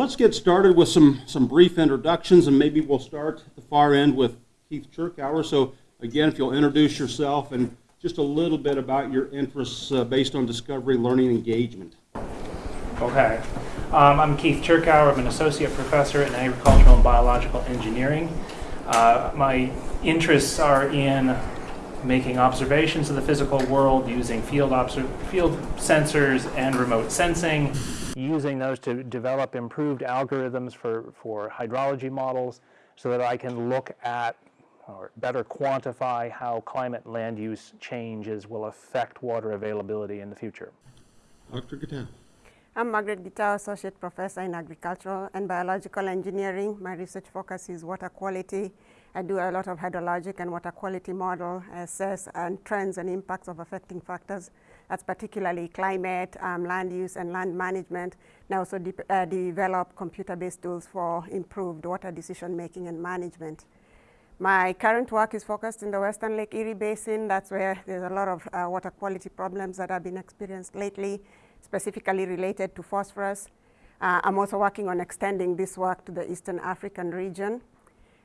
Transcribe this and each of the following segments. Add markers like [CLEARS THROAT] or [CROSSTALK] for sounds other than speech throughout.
Let's get started with some, some brief introductions, and maybe we'll start at the far end with Keith Cherkauer. So again, if you'll introduce yourself and just a little bit about your interests uh, based on discovery, learning, engagement. Okay. Um, I'm Keith Cherkauer. I'm an associate professor in agricultural and biological engineering. Uh, my interests are in making observations of the physical world using field, field sensors and remote sensing, using those to develop improved algorithms for, for hydrology models so that I can look at or better quantify how climate and land use changes will affect water availability in the future. Dr. Gitau. I'm Margaret Gitau, Associate Professor in Agricultural and Biological Engineering. My research focus is water quality. I do a lot of hydrologic and water quality model assess and trends and impacts of affecting factors. That's particularly climate, um, land use, and land management. And I also de uh, develop computer-based tools for improved water decision making and management. My current work is focused in the Western Lake Erie Basin. That's where there's a lot of uh, water quality problems that have been experienced lately, specifically related to phosphorus. Uh, I'm also working on extending this work to the Eastern African region.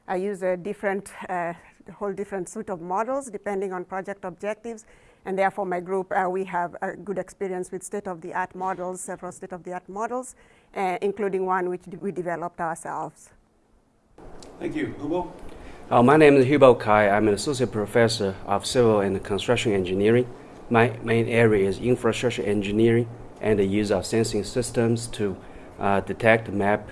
I use a different, uh, whole different suite of models depending on project objectives. And therefore, my group, uh, we have a good experience with state-of-the-art models, several state-of-the-art models, uh, including one which we developed ourselves. Thank you. Hubo? Uh, my name is Hubo Cai. I'm an associate professor of civil and construction engineering. My main area is infrastructure engineering and the use of sensing systems to uh, detect, map,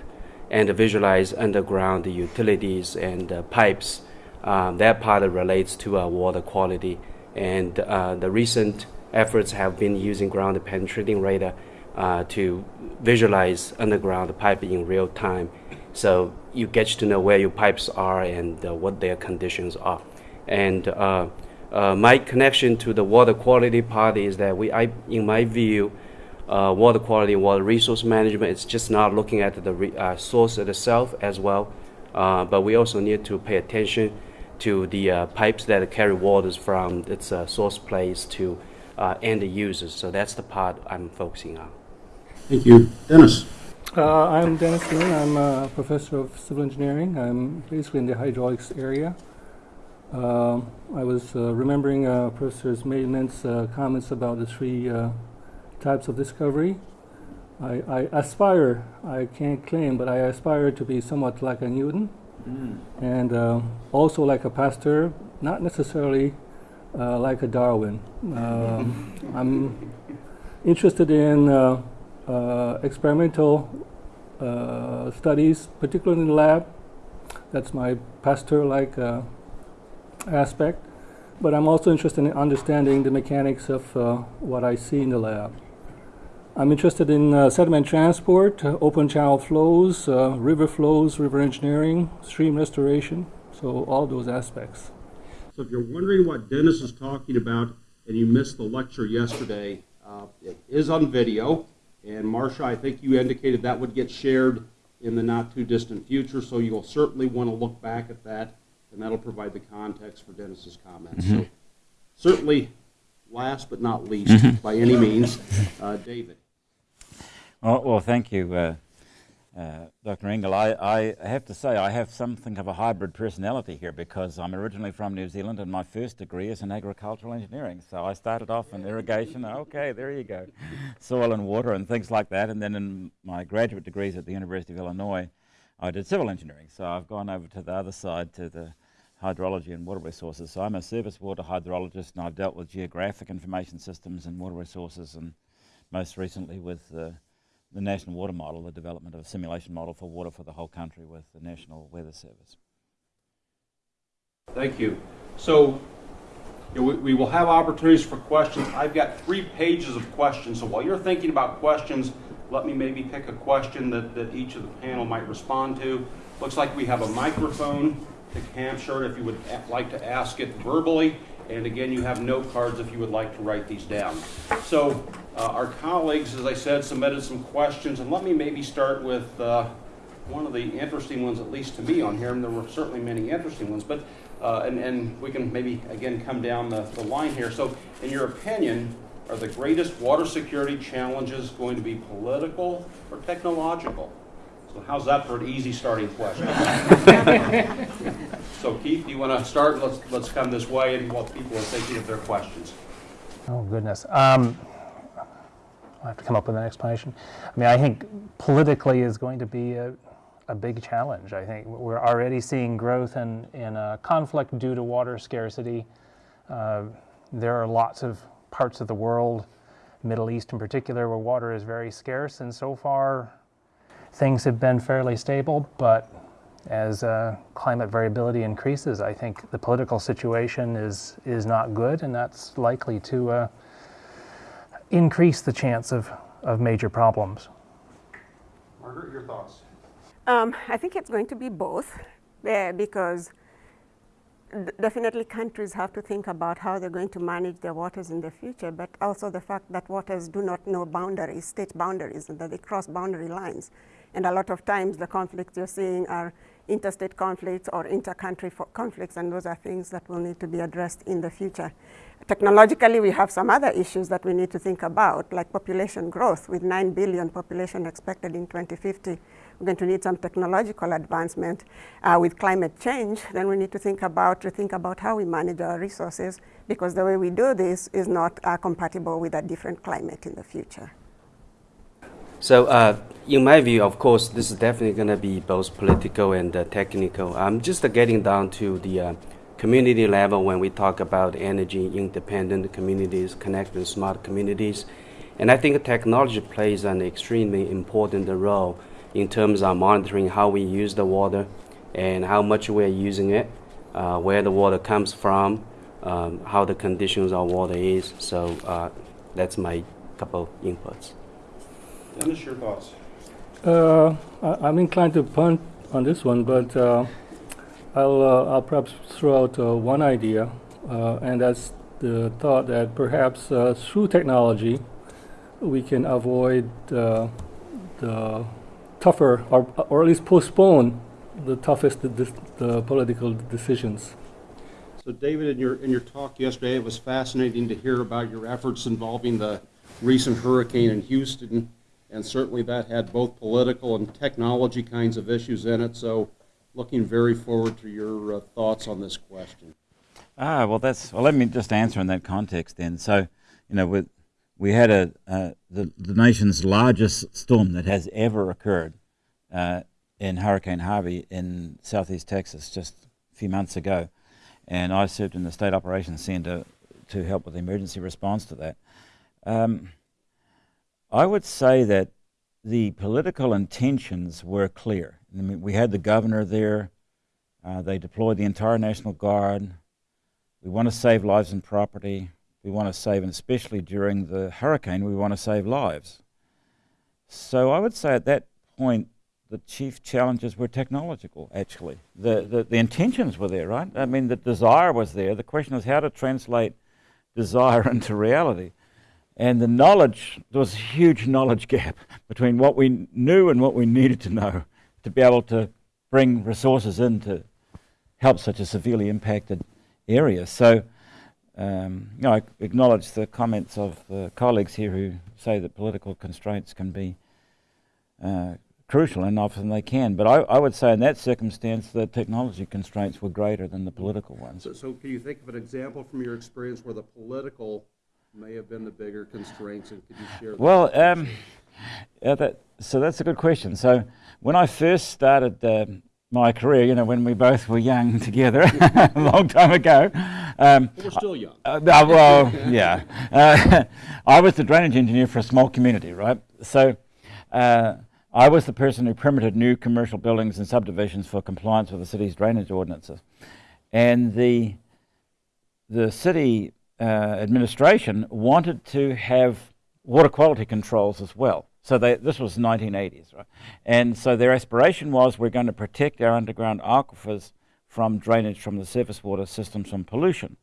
and visualize underground utilities and uh, pipes. Um, that part relates to uh, water quality. And uh, the recent efforts have been using ground penetrating radar uh, to visualize underground pipe in real time so you get to know where your pipes are and uh, what their conditions are. And uh, uh, my connection to the water quality part is that we, I, in my view, uh, water quality, water resource management is just not looking at the source itself as well, but we also need to pay attention to the pipes that carry waters from its source place to end users. So that's the part I'm focusing on. Thank you. Dennis. Uh, I'm Dennis Moon. I'm a professor of civil engineering. I'm basically in the hydraulics area. Uh, I was uh, remembering uh, Professor Maidment's uh, comments about the three uh, types of discovery. I, I, aspire, I can't claim, but I aspire to be somewhat like a Newton mm. and also like a Pasteur, not necessarily like a Darwin. [LAUGHS] I'm interested in uh, experimental uh, studies, particularly in the lab. That's my Pasteur-like uh, aspect. But I'm also interested in understanding the mechanics of uh, what I see in the lab. I'm interested in uh, sediment transport, uh, open channel flows, river flows, river engineering, stream restoration, so all those aspects. So if you're wondering what Dennis is talking about and you missed the lecture yesterday, it is on video. And Marcia, I think you indicated that would get shared in the not too distant future, so you'll certainly want to look back at that, and that'll provide the context for Dennis's comments. Mm-hmm. So certainly, last but not least, mm-hmm. by any means, uh, David. Well, well, thank you. Uh, uh, Dr. Engel, I, I, have to say I have something of a hybrid personality here because I'm originally from New Zealand and my first degree is in agricultural engineering. So I started off in irrigation, okay, there you go, soil and water and things like that. And then in my graduate degrees at the University of Illinois, I did civil engineering. So I've gone over to the other side to the hydrology and water resources. So I'm a surface water hydrologist and I've dealt with geographic information systems and water resources and most recently with uh, the National Water Model, the development of a simulation model for water for the whole country with the National Weather Service. Thank you. So you know, we, we, will have opportunities for questions. I've got three pages of questions, so while you're thinking about questions, let me maybe pick a question that, that each of the panel might respond to. Looks like we have a microphone to capture if you would like to ask it verbally. And again, you have note cards if you would like to write these down. So uh, our colleagues, as I said, submitted some questions, and let me maybe start with uh, one of the interesting ones, at least to me on here, and there were certainly many interesting ones, but uh, and, and we can maybe again come down the, the line here. So, in your opinion, are the greatest water security challenges going to be political or technological? So how's that for an easy starting question? [LAUGHS] So Keith, do you want to start? Let's, let's come this way and while people are thinking of their questions. Oh, goodness. Um, I have to come up with an explanation. I mean, I think politically is going to be a, a big challenge. I think we're already seeing growth in, in uh, conflict due to water scarcity. Uh, there are lots of parts of the world, Middle East in particular, where water is very scarce, and so far things have been fairly stable, but as uh, climate variability increases, I think the political situation is, is not good, and that's likely to uh, increase the chance of, of major problems. Margaret, your thoughts? Um, I think it's going to be both uh, because definitely countries have to think about how they're going to manage their waters in the future, but also the fact that waters do not know boundaries, state boundaries, and that they cross boundary lines. And a lot of times the conflicts you're seeing are interstate conflicts or inter-country conflicts, and those are things that will need to be addressed in the future. Technologically, we have some other issues that we need to think about, like population growth. With 9 billion population expected in 2050, we're going to need some technological advancement. Uh, with climate change, then we need to think about to think about how we manage our resources, because the way we do this is not uh, compatible with a different climate in the future. So, uh, in my view, of course, this is definitely going to be both political and uh, technical. I'm just uh, getting down to the uh, community level when we talk about energy independent communities, connected smart communities. And I think technology plays an extremely important role in terms of monitoring how we use the water and how much we're using it, uh, where the water comes from, um, how the conditions of water is. So uh, that's my couple inputs. Dennis, your thoughts? Uh, I, I'm inclined to punt on this one, but uh, I'll, uh, I'll perhaps throw out uh, one idea, uh, and that's the thought that perhaps uh, through technology we can avoid uh, the tougher, or, or at least postpone the toughest the, the political decisions. So David, in your, in your talk yesterday, it was fascinating to hear about your efforts involving the recent hurricane in Houston. And certainly that had both political and technology kinds of issues in it. So looking very forward to your uh, thoughts on this question. Ah, well, that's well. Let me just answer in that context then. So, you know, with, we had a uh, the the nation's largest storm that has ever occurred uh, in Hurricane Harvey in southeast Texas just a few months ago, and I served in the state operations center to help with the emergency response to that. Um, I would say that the political intentions were clear. I mean, we had the governor there. Uh, they deployed the entire National Guard. We want to save lives and property. We want to save, and especially during the hurricane, we want to save lives. So I would say at that point, the chief challenges were technological, actually. The, the, the intentions were there, right? I mean, the desire was there. The question is how to translate desire [LAUGHS] into reality. And the knowledge, there was a huge knowledge gap [LAUGHS] between what we knew and what we needed to know to be able to bring resources in to help such a severely impacted area. So, um, you know, I acknowledge the comments of the colleagues here who say that political constraints can be uh, crucial, and often they can. But I, I, would say in that circumstance, the technology constraints were greater than the political ones. So, so can you think of an example from your experience where the political may have been the bigger constraints, and could you share? Well, um, yeah, that, so that's a good question. So when I first started uh, my career, you know, when we both were young [LAUGHS] together, [LAUGHS] a long time ago. Um, we're still young. Uh, well, yeah. [LAUGHS] Uh, I was the drainage engineer for a small community, right? So uh, I was the person who permitted new commercial buildings and subdivisions for compliance with the city's drainage ordinances. And the, the city uh, administration wanted to have water quality controls as well. So they, this was 1980s, right? And so their aspiration was we're going to protect our underground aquifers from drainage from the surface water systems from pollution.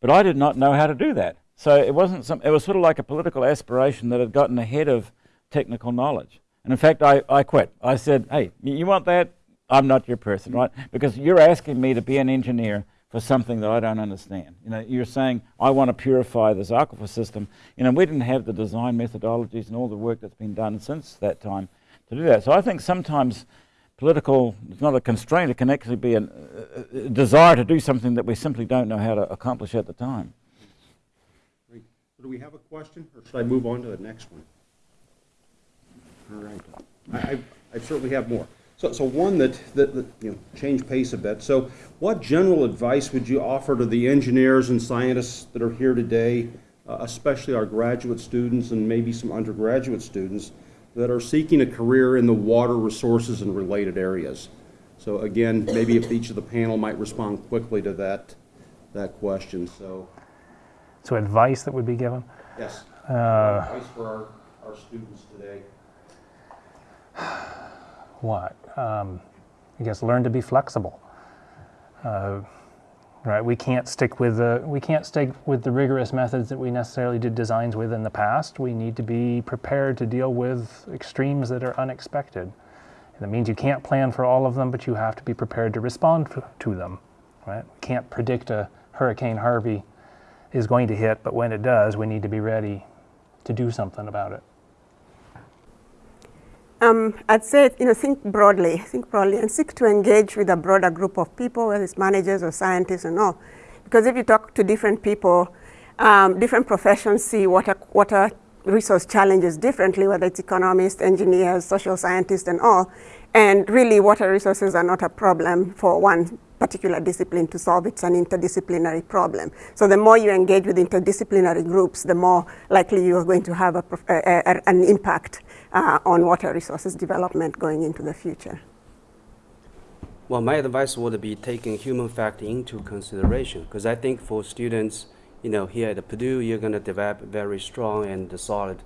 But I did not know how to do that. So it wasn't some, it was sort of like a political aspiration that had gotten ahead of technical knowledge. And in fact, I, I quit. I said, hey, you want that? I'm not your person, right? Because you're asking me to be an engineer for something that I don't understand. You know, you're saying I want to purify this aquifer system. You know, we didn't have the design methodologies and all the work that's been done since that time to do that. So I think sometimes political, it's not a constraint, it can actually be an, a, a desire to do something that we simply don't know how to accomplish at the time. Great. Do we have a question, or should I move on to the next one? All right. I, I- I certainly have more. So, so one that, that, that, you know, change pace a bit. So what general advice would you offer to the engineers and scientists that are here today, uh, especially our graduate students and maybe some undergraduate students that are seeking a career in the water resources and related areas? So again, maybe if each of the panel might respond quickly to that, that question, so, So advice that would be given? yes. Uh, Advice for our, our students today. What? Um, I guess learn to be flexible. Uh, right, we can't stick with the we can't stick with the rigorous methods that we necessarily did designs with in the past. We need to be prepared to deal with extremes that are unexpected. And that means you can't plan for all of them, but you have to be prepared to respond to, them. Right? Can't predict a Hurricane Harvey is going to hit, but when it does, we need to be ready to do something about it. Um, I'd say, you know, think broadly, think broadly, and seek to engage with a broader group of people, whether it's managers or scientists and all. Because if you talk to different people, um, different professions see water, water resource challenges differently, whether it's economists, engineers, social scientists, and all. And really, water resources are not a problem for one particular discipline to solve. It's an interdisciplinary problem. So the more you engage with interdisciplinary groups, the more likely you are going to have a, a, a, an impact uh, on water resources development going into the future. Well, my advice would be taking human factor into consideration because I think for students, you know, here at Purdue, you're going to develop very strong and solid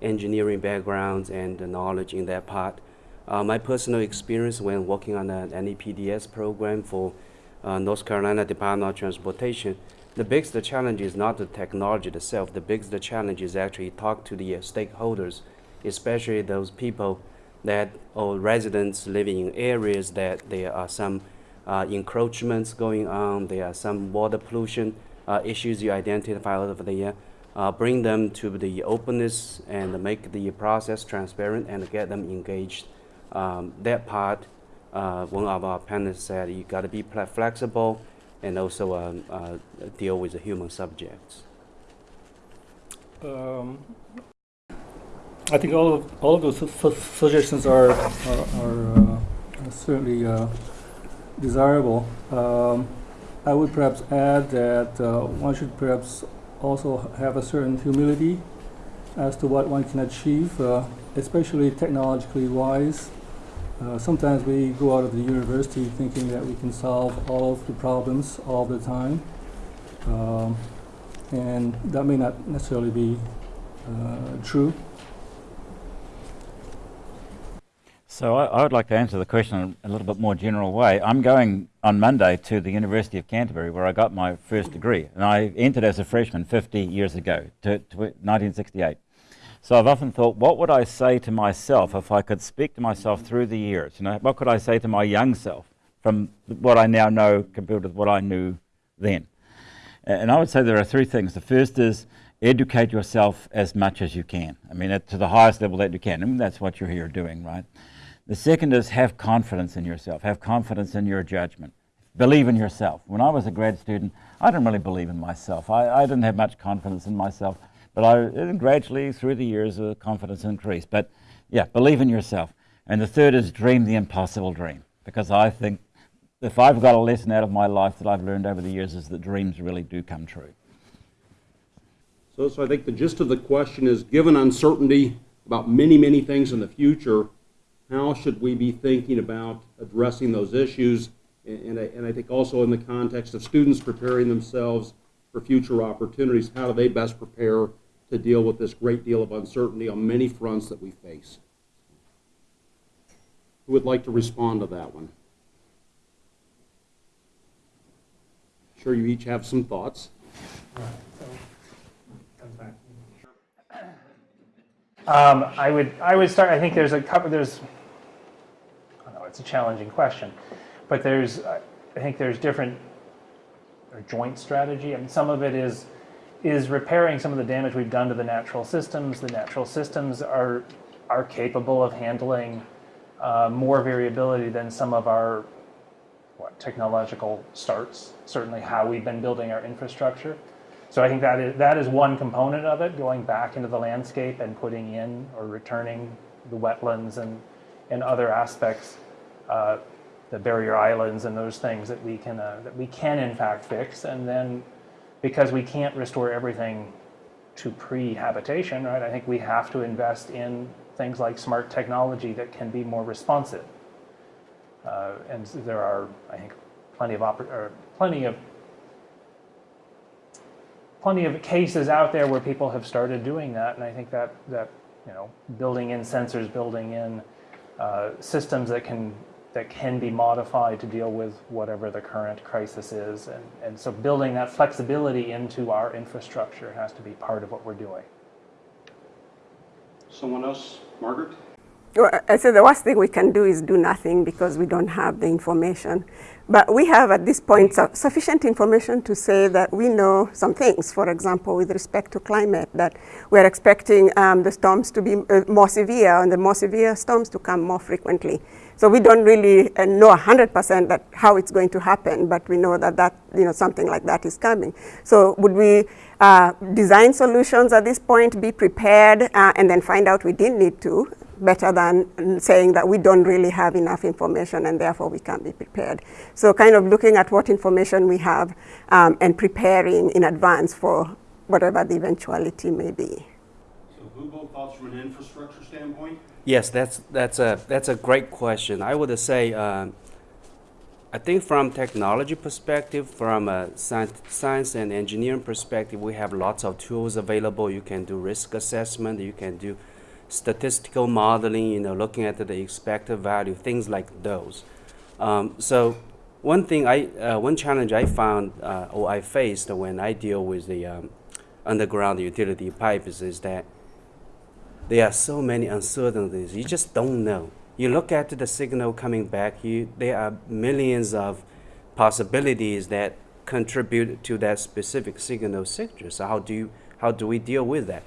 engineering backgrounds and knowledge in that part. Uh, my personal experience when working on an NPDES program for uh, North Carolina Department of Transportation, the biggest challenge is not the technology itself. The biggest challenge is actually talk to the uh, stakeholders, especially those people that or residents living in areas that there are some uh, encroachments going on, there are some water pollution uh, issues you identify over there. Uh, bring them to the openness and make the process transparent and get them engaged. Um, that part, uh, one of our panelists said, you got to be fle- flexible and also um, uh, deal with the human subjects. Um, I think all of all of those su- su- suggestions are are, are uh, certainly uh, desirable. Um, I would perhaps add that uh, one should perhaps also have a certain humility as to what one can achieve, uh, especially technologically wise. Uh, sometimes we go out of the university thinking that we can solve all of the problems all the time, um, and that may not necessarily be uh, true. So I, I would like to answer the question in a little bit more general way. I'm going on Monday to the University of Canterbury where I got my first degree. And I entered as a freshman 50 years ago, to, to 1968. So I've often thought, what would I say to myself if I could speak to myself through the years? You know, what could I say to my young self from what I now know compared with what I knew then? And I would say there are three things. The first is educate yourself as much as you can. I mean, to the highest level that you can. I mean, that's what you're here doing, right? The second is have confidence in yourself. Have confidence in your judgment. Believe in yourself. When I was a grad student, I didn't really believe in myself. I, I didn't have much confidence in myself, but I gradually through the years, the confidence increased. But yeah, believe in yourself. And the third is dream the impossible dream, because I think if I've got a lesson out of my life that I've learned over the years is that dreams really do come true. So, so I think the gist of the question is, given uncertainty about many, many things in the future, how should we be thinking about addressing those issues? And, and, I, and I think also in the context of students preparing themselves for future opportunities, how do they best prepare to deal with this great deal of uncertainty on many fronts that we face? Who would like to respond to that one? Sure, you each have some thoughts. Um, I would I would start. I think there's a couple. There's. It's a challenging question, but there's I think there's different or joint strategy. I mean, some of it is is repairing some of the damage we've done to the natural systems. The natural systems are are capable of handling uh, more variability than some of our what, technological starts, certainly how we've been building our infrastructure. So I think that is, that is one component of it, going back into the landscape and putting in or returning the wetlands and, and other aspects, uh, the barrier islands and those things that we can, uh, that we can in fact fix. And then because we can't restore everything to pre-habitation, right, I think we have to invest in things like smart technology that can be more responsive. Uh, and there are, I think, plenty of or plenty of plenty of cases out there where people have started doing that, and I think that that you know, building in sensors, building in uh, systems that can that can be modified to deal with whatever the current crisis is, and and so building that flexibility into our infrastructure has to be part of what we're doing. Someone else? Margaret? Well, I said the worst thing we can do is do nothing because we don't have the information. But we have at this point su- sufficient information to say that we know some things. For example, with respect to climate, that we're expecting um, the storms to be uh, more severe and the more severe storms to come more frequently. So we don't really uh, know 100% that how it's going to happen, but we know that that you know something like that is coming. So would we uh, design solutions at this point, be prepared, uh, and then find out we didn't need to? better than saying that we don't really have enough information and therefore we can't be prepared. So kind of looking at what information we have um, and preparing in advance for whatever the eventuality may be. Hubo, thoughts from an infrastructure standpoint? Yes, that's that's a that's a great question. I would say, um, I think from technology perspective, from a science, science and engineering perspective, we have lots of tools available. You can do risk assessment. You can do statistical modeling. You know, looking at the expected value, things like those. Um, so one thing I uh, one challenge I found uh, or I faced when I deal with the um, underground utility pipes is that there are so many uncertainties. You just don't know. You look at the signal coming back, you, there are millions of possibilities that contribute to that specific signal signature. So how do you, how do we deal with that?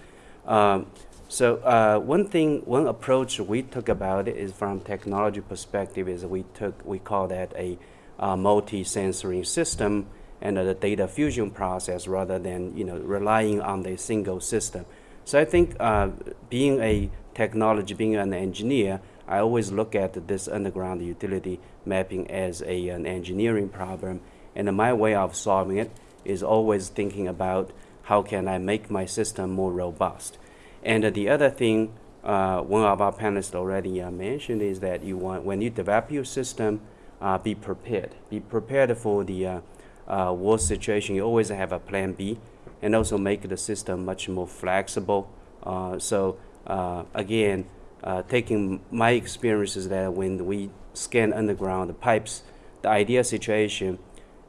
Um, so uh, one thing, one approach we took about it is from technology perspective is we took, we call that a uh, multi-sensory system and a data fusion process rather than you know relying on the single system. So I think uh, being a technology, being an engineer, I always look at this underground utility mapping as a, an engineering problem. And my way of solving it is always thinking about how can I make my system more robust. And uh, the other thing, uh, one of our panelists already uh, mentioned is that you want, when you develop your system, uh, be prepared. Be prepared for the uh, uh, worst situation. You always have a plan B and also make the system much more flexible. Uh, so uh, again, uh, taking my experiences that when we scan underground the pipes, the ideal situation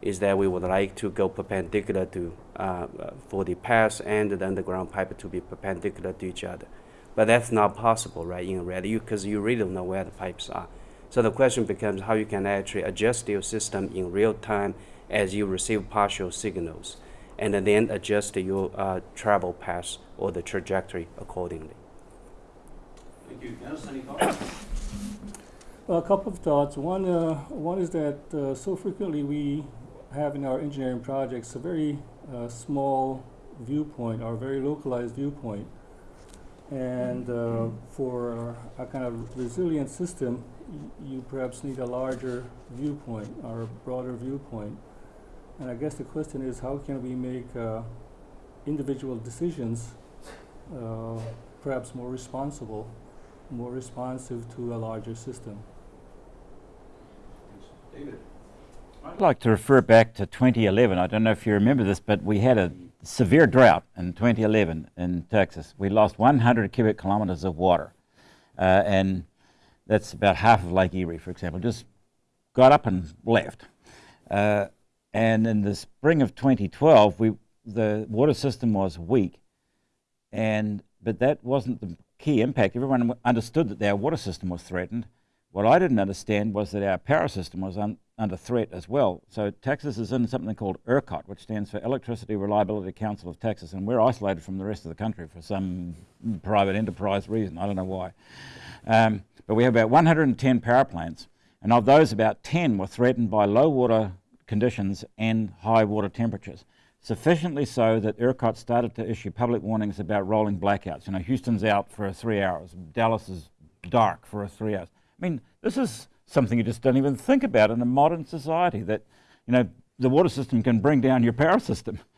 is that we would like to go perpendicular to uh, for the pass and the underground pipe to be perpendicular to each other. But that's not possible, right, in reality, because you really don't know where the pipes are. So the question becomes how you can actually adjust your system in real time as you receive partial signals and then adjust your uh, travel path or the trajectory accordingly. Thank you. Dennis, any thoughts? Well, a couple of thoughts. One, uh, one is that uh, so frequently we have in our engineering projects a very uh, small viewpoint or very localized viewpoint. And uh, for a kind of resilient system, you perhaps need a larger viewpoint or a broader viewpoint. And I guess the question is how can we make uh, individual decisions uh, perhaps more responsible, more responsive to a larger system? David? I'd like to refer back to 2011. I don't know if you remember this, but we had a severe drought in 2011 in Texas. We lost 100 cubic kilometers of water. Uh, and that's about half of Lake Erie, for example, just got up and left. Uh, and in the spring of 2012, we, the water system was weak, and but that wasn't the key impact. Everyone understood that their water system was threatened. What I didn't understand was that our power system was un under threat as well. So Texas is in something called ERCOT, which stands for Electricity Reliability Council of Texas, and we're isolated from the rest of the country for some private enterprise reason. I don't know why. Um, but we have about 110 power plants, and of those, about 10 were threatened by low water conditions and high water temperatures. Sufficiently so that ERCOT started to issue public warnings about rolling blackouts. You know, Houston's out for three hours, Dallas is dark for three hours. I mean, this is something you just don't even think about in a modern society that, you know, the water system can bring down your power system. [LAUGHS]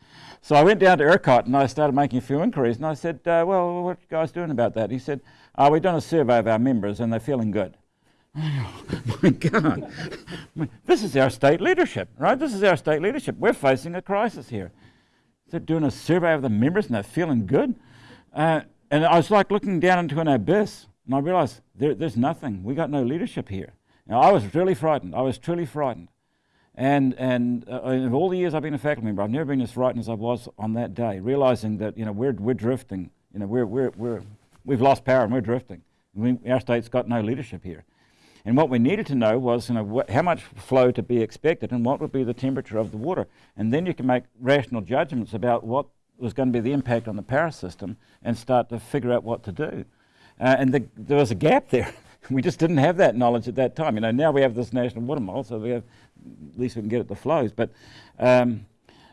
So I went down to ERCOT and I started making a few inquiries and I said, uh, well, what are you guys doing about that? He said, uh, we've done a survey of our members and they're feeling good. Oh, [LAUGHS] my God. this is our state leadership, right? This is our state leadership. We're facing a crisis here. They're doing a survey of the members and they're feeling good. Uh, and I was like looking down into an abyss and I realized there, there's nothing. We got no leadership here. Now, I was really frightened. I was truly frightened. And, and uh, all the years I've been a faculty member, I've never been as frightened as I was on that day, realizing that, you know, we're, we're drifting. You know, we're, we're, we're, we've lost power and we're drifting. We, our state's got no leadership here. And what we needed to know was, you know, how much flow to be expected and what would be the temperature of the water. And then you can make rational judgments about what was going to be the impact on the power system and start to figure out what to do. Uh, and the, there was a gap there. [LAUGHS] we just didn't have that knowledge at that time. You know, now we have this national water model, so we have, at least we can get at the flows. But um,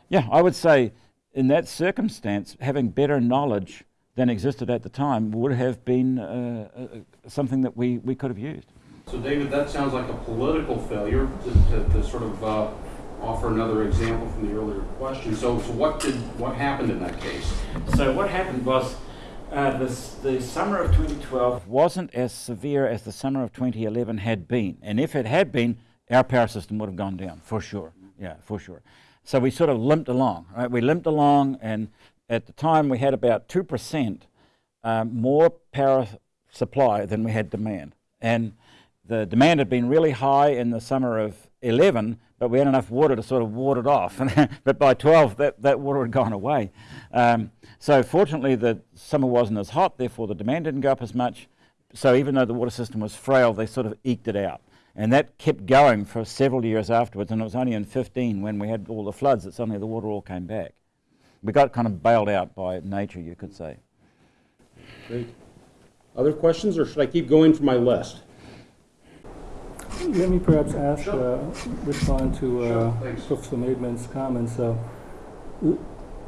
yeah, I would say in that circumstance, having better knowledge than existed at the time would have been uh, uh, something that we, we could have used. So David, that sounds like a political failure to, to, to sort of uh, offer another example from the earlier question. So, so what did what happened in that case? So what happened was uh, the summer of 2012 wasn't as severe as the summer of 2011 had been. And if it had been, our power system would have gone down, for sure. Yeah, for sure. So we sort of limped along, right? We limped along, and at the time we had about 2% um, more power supply than we had demand. And the demand had been really high in the summer of 11, but we had enough water to sort of ward it off. [LAUGHS] but by 12, that, that water had gone away. Um, so fortunately, the summer wasn't as hot, therefore the demand didn't go up as much. So even though the water system was frail, they sort of eked it out. And that kept going for several years afterwards, and it was only in 15 when we had all the floods that suddenly the water all came back. We got kind of bailed out by nature, you could say. Great. Other questions, or should I keep going for my list? Let me perhaps ask, Sure. uh, respond to uh, Sure, thanks. Professor Maidment's comments. Uh,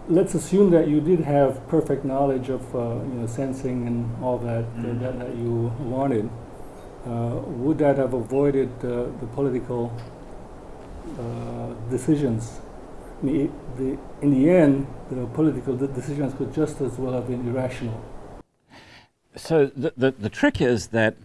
let's assume that you did have perfect knowledge of uh, you know sensing and all that Mm. that, that you wanted. Uh, would that have avoided uh, the political uh, decisions? I mean, the, in the end, the political de- decisions could just as well have been irrational. So the, the, the trick is that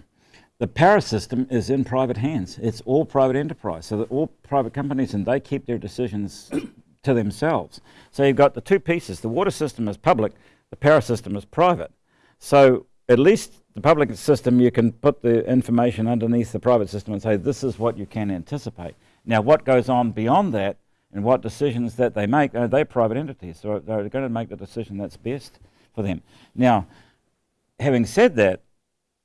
the power system is in private hands. It's all private enterprise. So that all private companies and they keep their decisions [COUGHS] to themselves. So you've got the two pieces. The water system is public, the power system is private. So at least the public system, you can put the information underneath the private system and say, this is what you can anticipate. Now, what goes on beyond that and what decisions that they make, uh, they're private entities. So they're going to make the decision that's best for them. Now, having said that,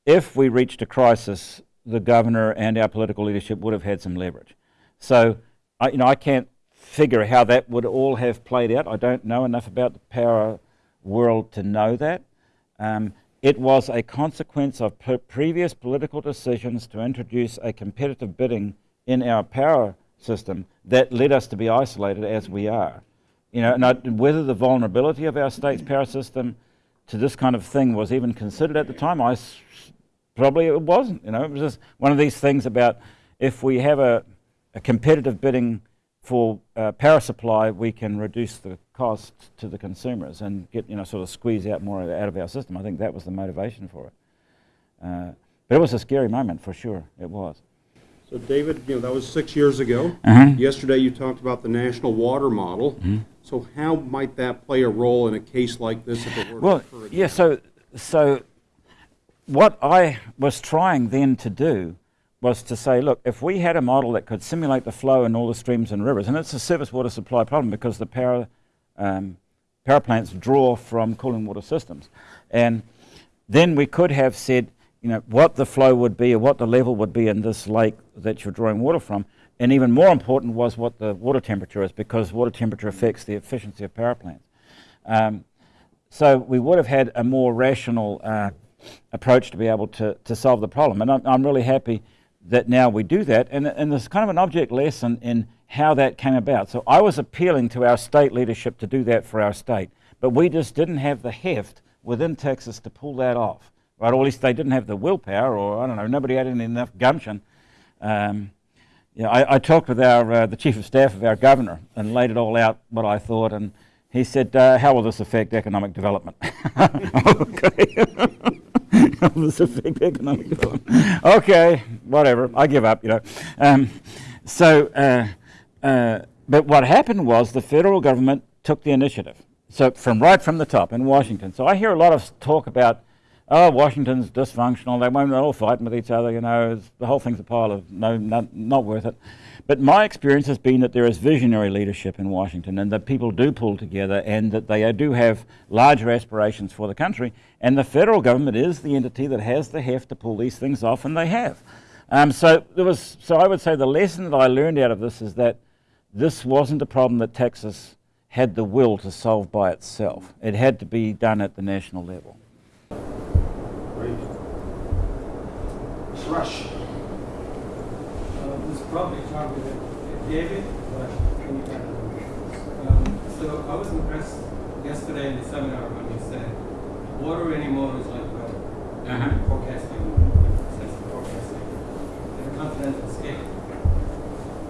if we reached a crisis, the governor and our political leadership would have had some leverage. So, I, you know, I can't figure how that would all have played out. I don't know enough about the power world to know that. Um, it was a consequence of previous political decisions to introduce a competitive bidding in our power system that led us to be isolated as we are. You know, and I, whether the vulnerability of our state's power system to this kind of thing was even considered at the time, I probably it wasn't. You know, it was just one of these things about if we have a, a competitive bidding for uh, power supply, we can reduce the cost to the consumers and get you know sort of squeeze out more out of our system. I think that was the motivation for it. Uh, but it was a scary moment for sure. It was. So David, you know, that was six years ago. Uh-huh. Yesterday, you talked about the national water model. Mm-hmm. So how might that play a role in a case like this if it were Well, to occur again? yeah. So, so what I was trying then to do was to say, look, if we had a model that could simulate the flow in all the streams and rivers, and it's a surface water supply problem because the power um, power plants draw from cooling water systems, and then we could have said, you know, what the flow would be or what the level would be in this lake that you're drawing water from. And even more important was what the water temperature is because water temperature affects the efficiency of power plants. Um, so we would have had a more rational uh, approach to be able to, to solve the problem. And I'm, I'm really happy that now we do that. And, and there's kind of an object lesson in how that came about. So I was appealing to our state leadership to do that for our state, but we just didn't have the heft within Texas to pull that off. Right? Or at least they didn't have the willpower, or I don't know, nobody had enough gumption. Um, yeah, I, I, talked with our, uh, the chief of staff of our governor and laid it all out what I thought, and he said, uh, "How will this affect economic development?" [LAUGHS] okay. [LAUGHS] [LAUGHS] This affect economic development? okay, whatever. I give up. You know. Um, so, uh, uh, but what happened was the federal government took the initiative. So from right from the top in Washington. So I hear a lot of talk about oh, Washington's dysfunctional, they won't, they're all fighting with each other, you know, the whole thing's a pile of no, not, not worth it. But my experience has been that there is visionary leadership in Washington and that people do pull together and that they do have larger aspirations for the country. And the federal government is the entity that has the heft to pull these things off, and they have. Um, so, there was, so I would say the lesson that I learned out of this is that this wasn't a problem that Texas had the will to solve by itself. It had to be done at the national level. Rush. Uh, this is probably start with David, but can you kind of, um, So I was impressed yesterday in the seminar when you said water anymore is like weather. Uh-huh. Forecasting, sense of forecasting, at a continental scale.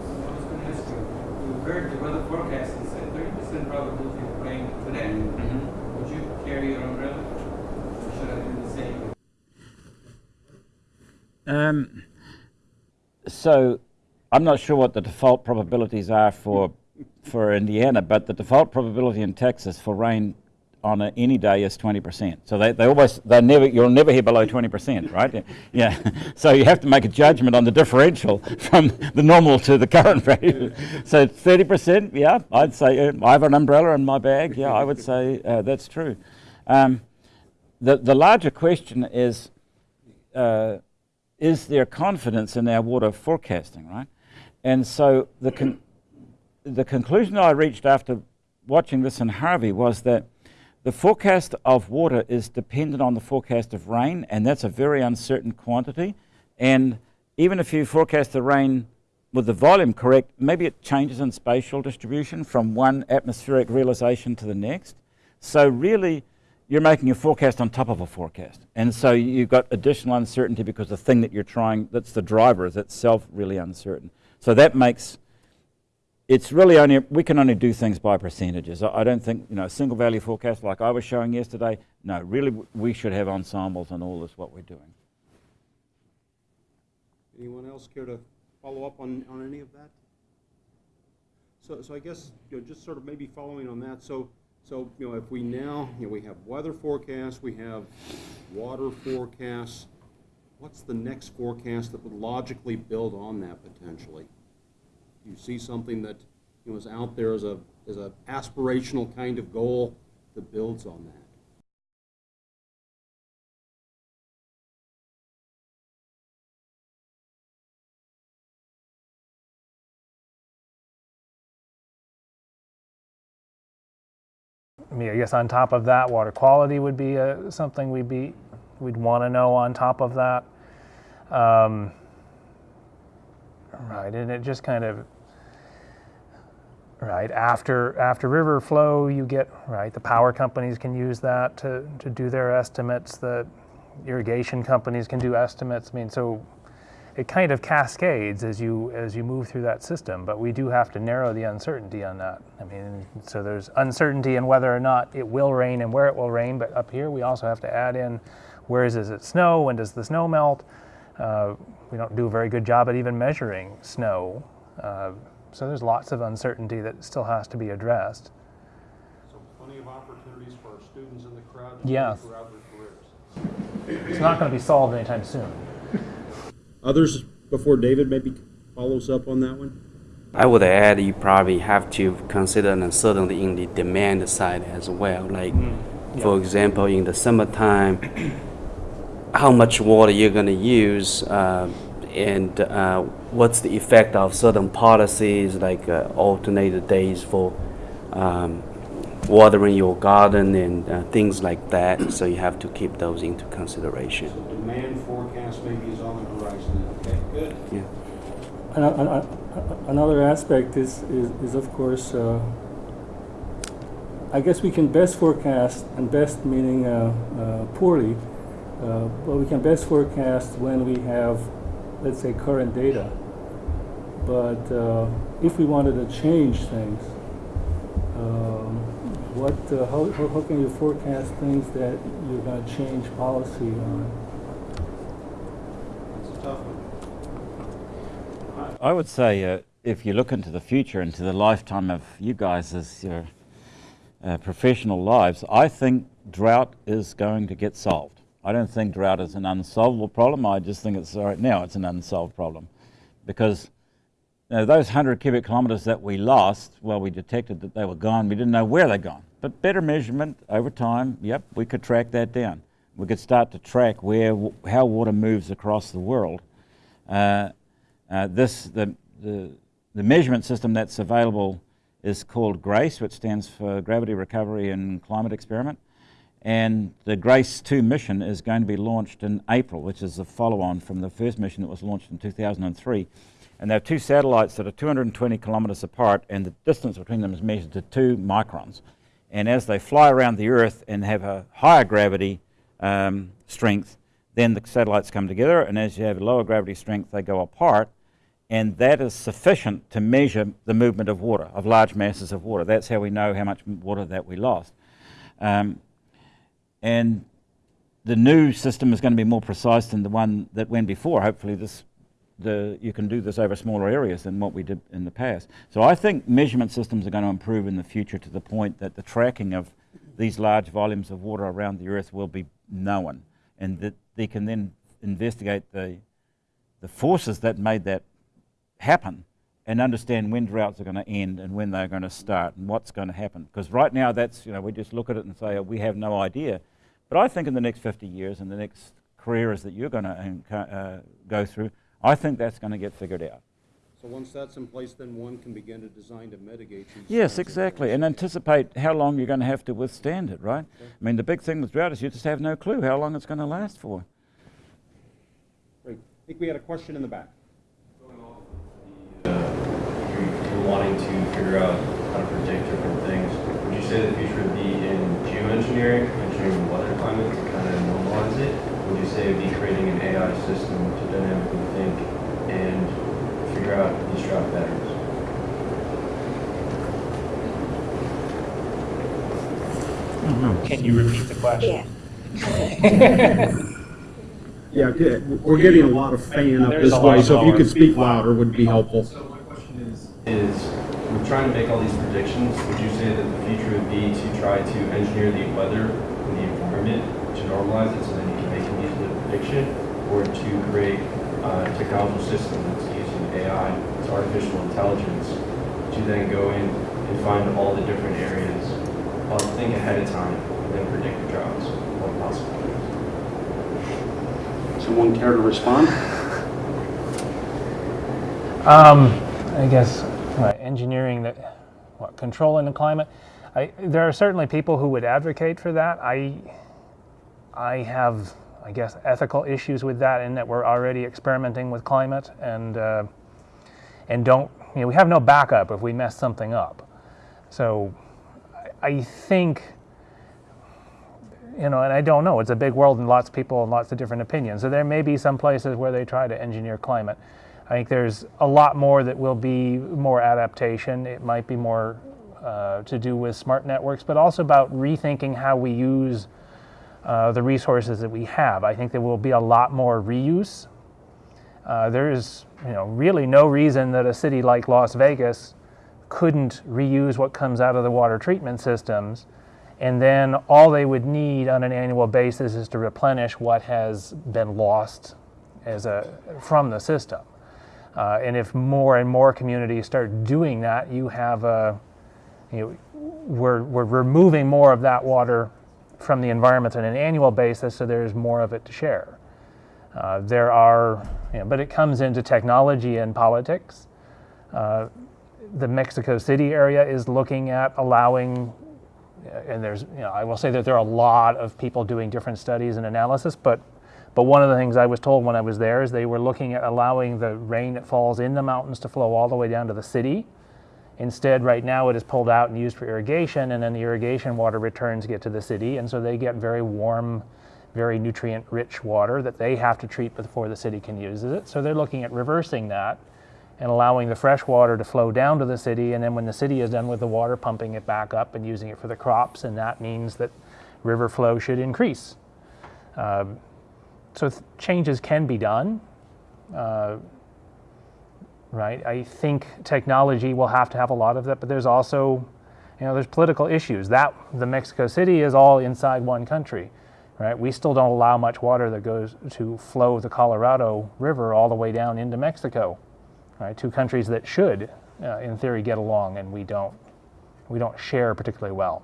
So I was going to ask you, you heard the weather forecast and said 30% probability of rain today. Would you carry your umbrella? Or should I do the same? Um, so I'm not sure what the default probabilities are for for Indiana, but the default probability in Texas for rain on a, any day is 20%. So they, they always, they never, you'll never hear below 20%, right? [LAUGHS] yeah. So you have to make a judgment on the differential [LAUGHS] from the normal to the current [LAUGHS] value. so 30%, yeah, I'd say, uh, I have an umbrella in my bag. Yeah, I would say uh, that's true. Um, the, the larger question is, uh, is there confidence in our water forecasting, right? And so the, con the conclusion I reached after watching this in Harvey was that the forecast of water is dependent on the forecast of rain, and that's a very uncertain quantity. And even if you forecast the rain with the volume correct, maybe it changes in spatial distribution from one atmospheric realization to the next. So really, you're making a forecast on top of a forecast. And so you've got additional uncertainty because the thing that you're trying, that's the driver, is itself really uncertain. So that makes, it's really only, we can only do things by percentages. I, I don't think, you know, a single value forecast like I was showing yesterday, no, really we should have ensembles and all this what we're doing. Anyone else care to follow up on, on any of that? So, so I guess, you know, just sort of maybe following on that, so so, you know, if we now, you know, we have weather forecasts, we have water forecasts, what's the next forecast that would logically build on that potentially? Do you see something that, you know, is out there as a, as a aspirational kind of goal that builds on that? I mean, I guess on top of that, water quality would be uh, something we'd be we'd want to know on top of that. Um, right, and it just kind of right after after river flow, you get right. The power companies can use that to to do their estimates. The irrigation companies can do estimates. I mean, so it kind of cascades as you as you move through that system. But we do have to narrow the uncertainty on that. I mean, so there's uncertainty in whether or not it will rain and where it will rain. But up here, we also have to add in where is, does it snow? When does the snow melt? Uh, we don't do a very good job at even measuring snow. Uh, so there's lots of uncertainty that still has to be addressed. So plenty of opportunities for our students in the crowd Yeah. throughout their careers. It's not going to be solved anytime soon. Others before David maybe follows up on that one? I would add you probably have to consider uncertainty in the demand side as well. Like, for example, in the summertime, [CLEARS THROAT] how much water you're going to use uh, and uh, what's the effect of certain policies like uh, alternated days for um, watering your garden and uh, things like that. So you have to keep those into consideration. So demand forecast maybe is on the horizon. Okay, good. Yeah. An- an- an- Another aspect is, is, is of course, uh, I guess we can best forecast, and best meaning uh, uh, poorly, uh, but we can best forecast when we have, let's say, current data. But uh, if we wanted to change things, um, what, uh, how, how how can you forecast things that you're going to change policy on? That's a tough one. I would say uh, if you look into the future, into the lifetime of you guys as your uh, professional lives, I think drought is going to get solved. I don't think drought is an unsolvable problem. I just think it's right now it's an unsolved problem because you know, those 100 cubic kilometers that we lost, well, we detected that they were gone. We didn't know where they're gone. But better measurement over time, yep, we could track that down. We could start to track where, how water moves across the world. Uh, uh, this, the, the, the measurement system that's available is called GRACE, which stands for Gravity Recovery and Climate Experiment. And the GRACE 2 mission is going to be launched in April, which is a follow on from the first mission that was launched in 2003. And they have two satellites that are 220 kilometers apart, and the distance between them is measured to two microns. And as they fly around the Earth and have a higher gravity um, strength, then the satellites come together, and as you have a lower gravity strength, they go apart. And that is sufficient to measure the movement of water, of large masses of water. That's how we know how much water that we lost. Um, and the new system is going to be more precise than the one that went before. Hopefully, this the you can do this over smaller areas than what we did in the past. So I think measurement systems are going to improve in the future to the point that the tracking of these large volumes of water around the Earth will be known, and that they can then investigate the the forces that made that happen and understand when droughts are going to end and when they're going to start and what's going to happen. Because right now, that's, you know, we just look at it and say, oh, we have no idea. But I think in the next 50 years and the next careers that you're going to uh, go through, I think that's going to get figured out. So once that's in place, then one can begin to design to mitigate these. Yes, exactly. And anticipate how long you're going to have to withstand it, right? I mean, the big thing with drought is you just have no clue how long it's going to last for. Great. I think we had a question in the back. Wanting to figure out how to predict different things, would you say the future would be in geoengineering, engineering the weather climate to kind of normalize it? Would you say it'd be creating an AI system to dynamically think and figure out these drought patterns? Mm-hmm. Can you repeat the question? Yeah, [LAUGHS] good. we're getting a lot of fan up There's this way, so if you could speak louder would be helpful. So my question is, is we're trying to make all these predictions. Would you say that the future would be to try to engineer the weather and the environment to normalize it so then you can make an easier prediction, or to create a technological system that's using AI, it's artificial intelligence, to then go in and find all the different areas, uh, think ahead of time, and then predict the droughts or possibilities? Someone care to respond? Um, I guess uh, engineering that, what, controlling the climate. I, there are certainly people who would advocate for that. I, I have, I guess, ethical issues with that in that we're already experimenting with climate and uh, and don't, you know, we have no backup if we mess something up. So, I, I think you know, and I don't know. It's a big world and lots of people and lots of different opinions. So there may be some places where they try to engineer climate. I think there's a lot more that will be more adaptation. It might be more uh, to do with smart networks, but also about rethinking how we use uh, the resources that we have. I think there will be a lot more reuse. Uh, there is, you know, really no reason that a city like Las Vegas couldn't reuse what comes out of the water treatment systems and then all they would need on an annual basis is to replenish what has been lost as a, from the system. Uh, and if more and more communities start doing that, you have a, you know, we're, we're removing more of that water from the environment on an annual basis, so there's more of it to share. Uh, there are, you know, but it comes into technology and politics. Uh, the Mexico City area is looking at allowing, and there's, you know, I will say that there are a lot of people doing different studies and analysis, but but one of the things I was told when I was there is they were looking at allowing the rain that falls in the mountains to flow all the way down to the city. Instead, right now it is pulled out and used for irrigation, and then the irrigation water returns get to the city, and so they get very warm, very nutrient rich water that they have to treat before the city can use it. So they're looking at reversing that and allowing the fresh water to flow down to the city, and then when the city is done with the water, pumping it back up and using it for the crops, and that means that river flow should increase. Um, so th- changes can be done. Uh, right? I think technology will have to have a lot of that, but there's also, you know, there's political issues. That the Mexico City is all inside one country, right? We still don't allow much water that goes to flow the Colorado River all the way down into Mexico, right? Two countries that should, uh, in theory, get along, and we don't. We don't share particularly well.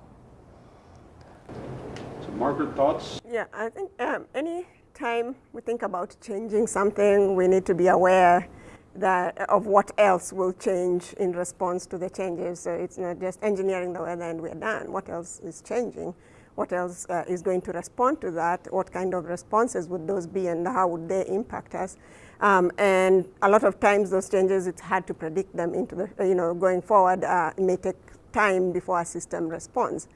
So Margaret, thoughts? Yeah, I think um, any time we think about changing something, we need to be aware that of what else will change in response to the changes. So it's not just engineering the weather and we're done. What else is changing? What else uh, is going to respond to that? What kind of responses would those be and how would they impact us? Um, and a lot of times those changes, it's hard to predict them into the, you know, going forward. Uh, it may take time before a system responds.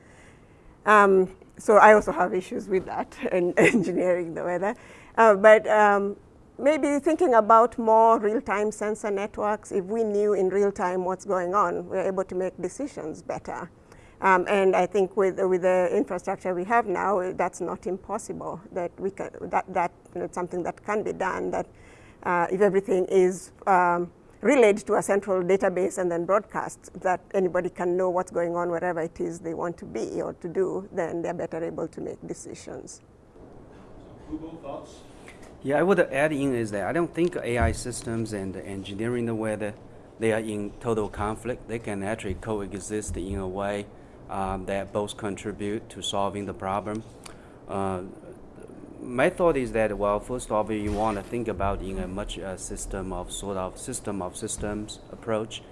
Um, so I also have issues with that [LAUGHS] and engineering the weather. Uh, but um, maybe thinking about more real-time sensor networks, if we knew in real time what's going on, we're able to make decisions better. Um, and I think with, with the infrastructure we have now, that's not impossible, that, we can, that, that you know, something that can be done, that uh, if everything is um, relayed to a central database and then broadcast, that anybody can know what's going on wherever it is they want to be or to do, then they're better able to make decisions. Hubo, thoughts? Yeah, I would add in is that I don't think AI systems and engineering the weather they are in total conflict. They can actually coexist in a way um, that both contribute to solving the problem. Uh, my thought is that well, first of all, you want to think about in a much uh, system of sort of system of systems approach,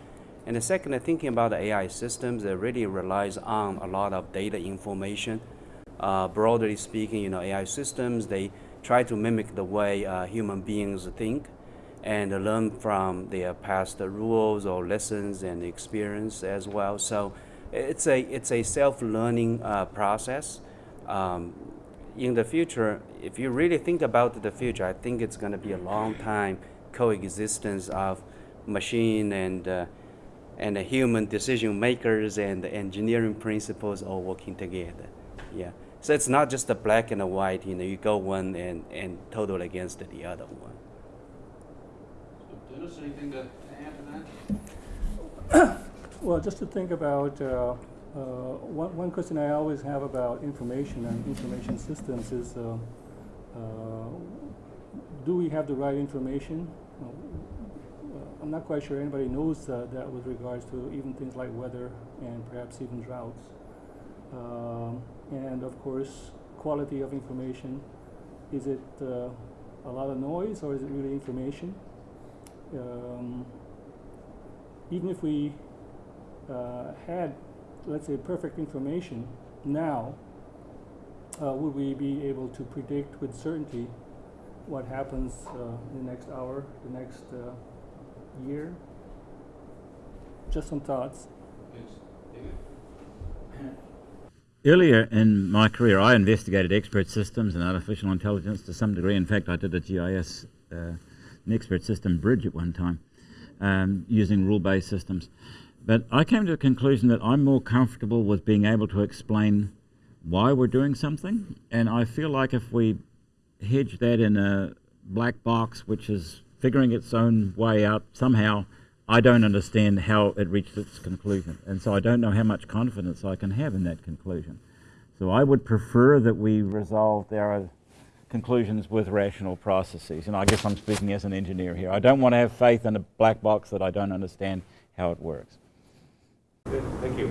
and the second, thinking about the AI systems that really relies on a lot of data information. Uh, broadly speaking, you know, AI systems they try to mimic the way uh, human beings think and learn from their past rules or lessons and experience as well. So it's a it's a self-learning uh, process. Um, in the future, if you really think about the future, I think it's going to be a long time coexistence of machine and uh, and the human decision makers and the engineering principles all working together. Yeah. So it's not just the black and the white, you know, you go one and, and total against the other one. So Dennis, anything to add to that? [COUGHS] Well, just to think about, uh, uh, one, one question I always have about information and information systems is, uh, uh, do we have the right information? Uh, I'm not quite sure anybody knows uh, that with regards to even things like weather and perhaps even droughts. Um, and of course, quality of information. Is it uh, a lot of noise or is it really information? Um, even if we had, let's say, perfect information now, uh, would we be able to predict with certainty what happens uh, in the next hour, the next uh, year? Just some thoughts. Yes. David? Earlier in my career, I investigated expert systems and artificial intelligence to some degree. In fact, I did a GIS, uh, an expert system bridge at one time, um, using rule based systems. But I came to the conclusion that I'm more comfortable with being able to explain why we're doing something. And I feel like if we hedge that in a black box, which is figuring its own way out somehow, I don't understand how it reached its conclusion. And so I don't know how much confidence I can have in that conclusion. So I would prefer that we resolve our conclusions with rational processes. And I guess I'm speaking as an engineer here. I don't want to have faith in a black box that I don't understand how it works. Thank you.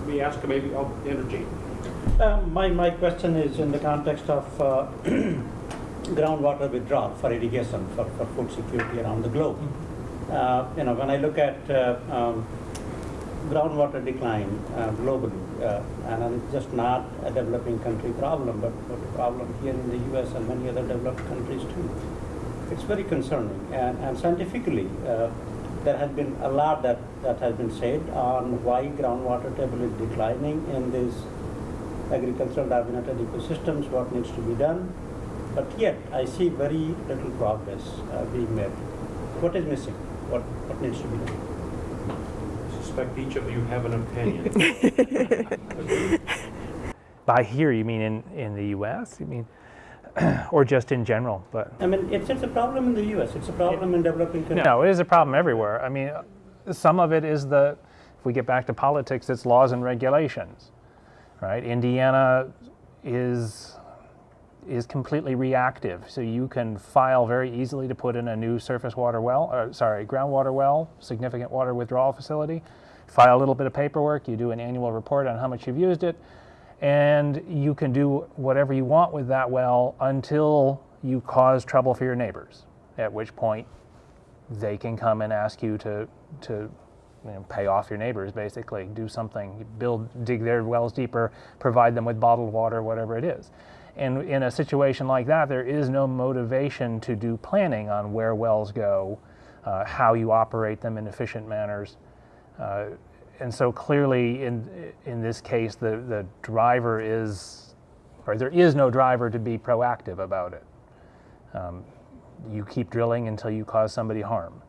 Let me ask maybe, oh, energy. Uh, my, my question is in the context of uh, [CLEARS THROAT] groundwater withdrawal for irrigation, for, for food security around the globe. Uh, you know, when I look at uh, um, groundwater decline uh, globally, uh, and it's just not a developing country problem, but, but a problem here in the U.S. and many other developed countries too. It's very concerning, and, and scientifically, uh, there has been a lot that, that has been said on why groundwater table is declining in these agricultural dominated ecosystems, what needs to be done. But yet, I see very little progress uh, being made. What is missing? What, what needs to be done? I suspect each of you have an opinion. [LAUGHS] [LAUGHS] By here, you mean in, in the US? You mean, [CLEARS THROAT] or just in general? But I mean, it's, it's a problem in the U.S. It's a problem in developing countries. no, it is a problem everywhere. I mean, some of it is the, if we get back to politics, it's laws and regulations, right? Indiana is is completely reactive, so you can file very easily to put in a new surface water well, or sorry, groundwater well, significant water withdrawal facility. File a little bit of paperwork. You do an annual report on how much you've used it, and you can do whatever you want with that well until you cause trouble for your neighbors. At which point, they can come and ask you to to you know, pay off your neighbors, basically, do something, build, dig their wells deeper, provide them with bottled water, whatever it is. And in a situation like that, there is no motivation to do planning on where wells go, uh, how you operate them in efficient manners. Uh, and so clearly, in in this case, the the driver is, or there is no driver to be proactive about it. Um, you keep drilling until you cause somebody harm.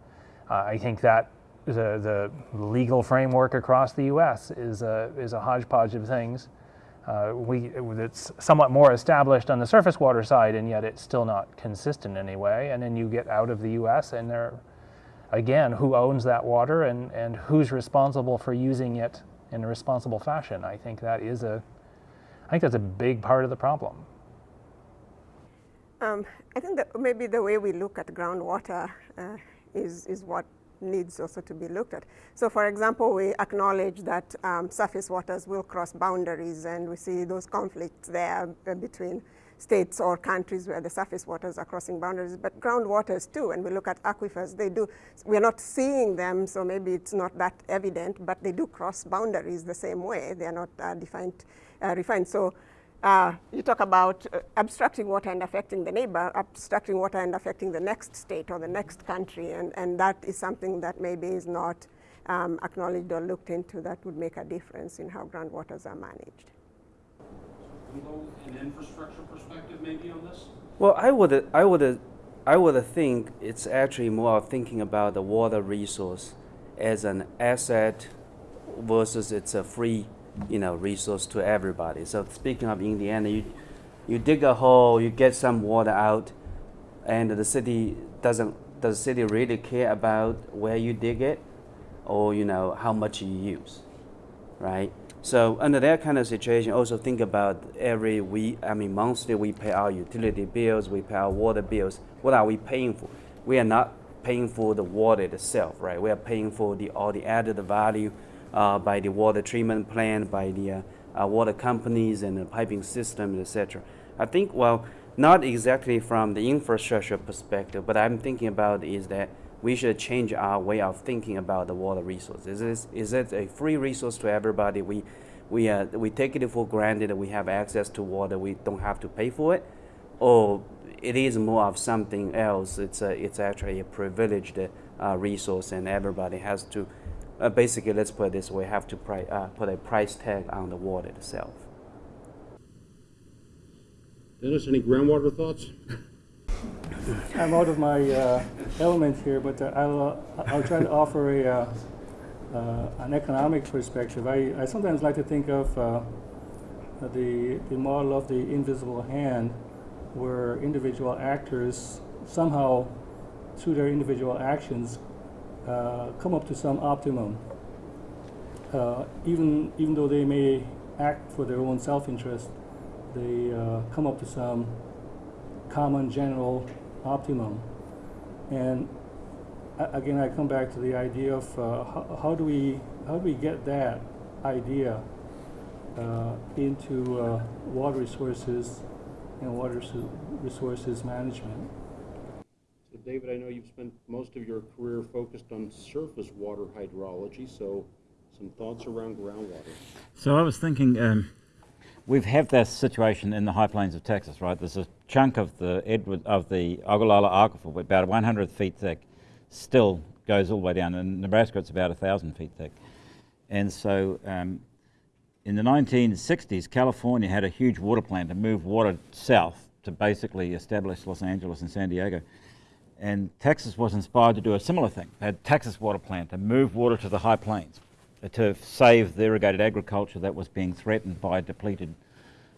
Uh, I think that the the legal framework across the U.S. is a is a hodgepodge of things. Uh, we it's somewhat more established on the surface water side, and yet it's still not consistent in any way. And then you get out of the U.S. and there again, who owns that water and, and who's responsible for using it in a responsible fashion. I think that is a, I think that's a big part of the problem. Um, I think that maybe the way we look at groundwater uh, is, is what needs also to be looked at. So for example, we acknowledge that um, surface waters will cross boundaries and we see those conflicts there uh, between states or countries where the surface waters are crossing boundaries, but groundwaters too. And we look at aquifers, they do, we're not seeing them, so maybe it's not that evident, but they do cross boundaries the same way. They're not uh, defined, uh, refined. So uh, you talk about uh, abstracting water and affecting the neighbor, abstracting water and affecting the next state or the next country, and, and that is something that maybe is not um, acknowledged or looked into that would make a difference in how groundwaters are managed. An infrastructure perspective maybe on this? Well, I would, I would, I would think it's actually more thinking about the water resource as an asset versus it's a free, you know, resource to everybody. So speaking of Indiana, you, you dig a hole, you get some water out, and the city doesn't. Does the city really care about where you dig it, or you know how much you use, right? So under that kind of situation, also think about every week, I mean monthly we pay our utility bills, we pay our water bills. What are we paying for? We are not paying for the water itself, right? We are paying for the all the added value uh, by the water treatment plant, by the uh, uh, water companies and the piping system, etc. I think well, not exactly from the infrastructure perspective, but I'm thinking about is that we should change our way of thinking about the water resource. Is, is it a free resource to everybody? We, we, uh, we take it for granted that we have access to water, we don't have to pay for it? Or it is more of something else, it's, a, it's actually a privileged uh, resource and everybody has to, uh, basically, let's put it this way, have to uh, put a price tag on the water itself. Dennis, any groundwater thoughts? [LAUGHS] I'm out of my uh, element here, but uh, I'll, uh, I'll try to offer a, uh, uh, an economic perspective. I, I sometimes like to think of uh, the, the model of the invisible hand, where individual actors somehow, through their individual actions, come up to some optimum. even, even though they may act for their own self-interest, they come up to some common general optimum. And again, I come back to the idea of uh, how, how, do we how do we get that idea uh, into uh, water resources and water resources management. So David, I know you've spent most of your career focused on surface water hydrology, so some thoughts around groundwater. So I was thinking, um, we've had this situation in the high plains of Texas, right? There's a chunk of the Edward of the Ogallala Aquifer, about 100 feet thick, still goes all the way down. In Nebraska, it's about 1,000 feet thick. And so, um, in the 1960s, California had a huge water plan to move water south to basically establish Los Angeles and San Diego. And Texas was inspired to do a similar thing. They had Texas water plan to move water to the high plains to save the irrigated agriculture that was being threatened by depleted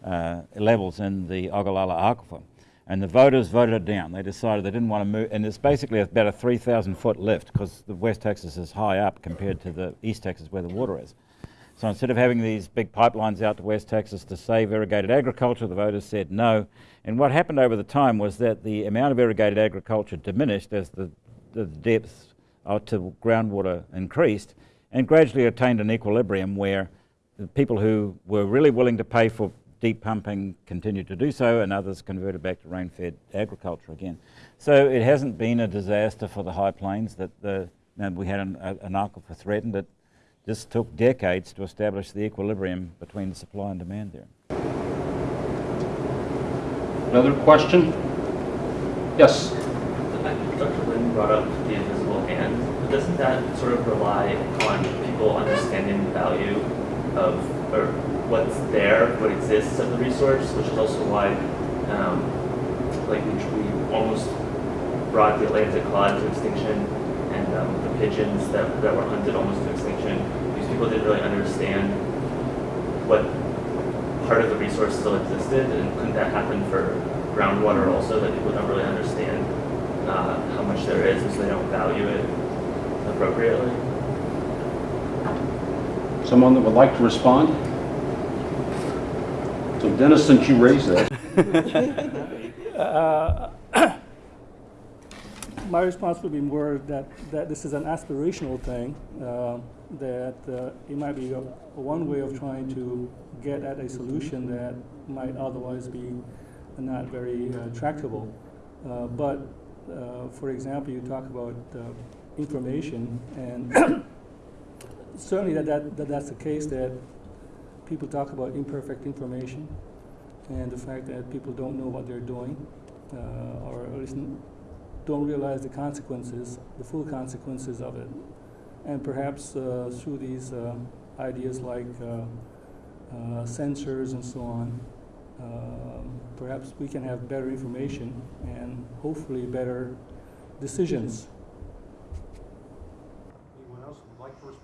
uh, levels in the Ogallala Aquifer. And the voters voted it down. They decided they didn't want to move, and it's basically about a 3,000 foot lift because the West Texas is high up compared to the East Texas where the water is. So instead of having these big pipelines out to West Texas to save irrigated agriculture, the voters said no. And what happened over the time was that the amount of irrigated agriculture diminished as the, the depth uh, to groundwater increased and gradually attained an equilibrium where the people who were really willing to pay for deep pumping continued to do so and others converted back to rain-fed agriculture again. So it hasn't been a disaster for the high plains that the, you we had an, an aquifer threatened. It just took decades to establish the equilibrium between the supply and demand there. Another question? Yes? Dr. Lynn brought up the invisible hand, but doesn't that sort of rely on people understanding the value of, or what's there, what exists of the resource, which is also why, um, like, we, we almost brought the Atlantic cod to extinction, and um, the pigeons that, that were hunted almost to extinction, These people didn't really understand what part of the resource still existed, and couldn't that happen for groundwater also, that people don't really understand uh, how much there is, and so they don't value it appropriately? Someone that would like to respond? So Dennis, since you raised that, [LAUGHS] Uh, [CLEARS THROAT] my response would be more that, that this is an aspirational thing, uh, that uh, it might be a, a one way of trying to get at a solution that might otherwise be not very uh, tractable. Uh, but, uh, for example, you talk about uh, information, and [COUGHS] certainly that, that, that that's the case that people talk about imperfect information and the fact that people don't know what they're doing, uh, or at least don't realize the consequences, the full consequences of it. And perhaps uh, through these uh, ideas like uh, uh, sensors and so on, um, perhaps we can have better information and hopefully better decisions. anyone else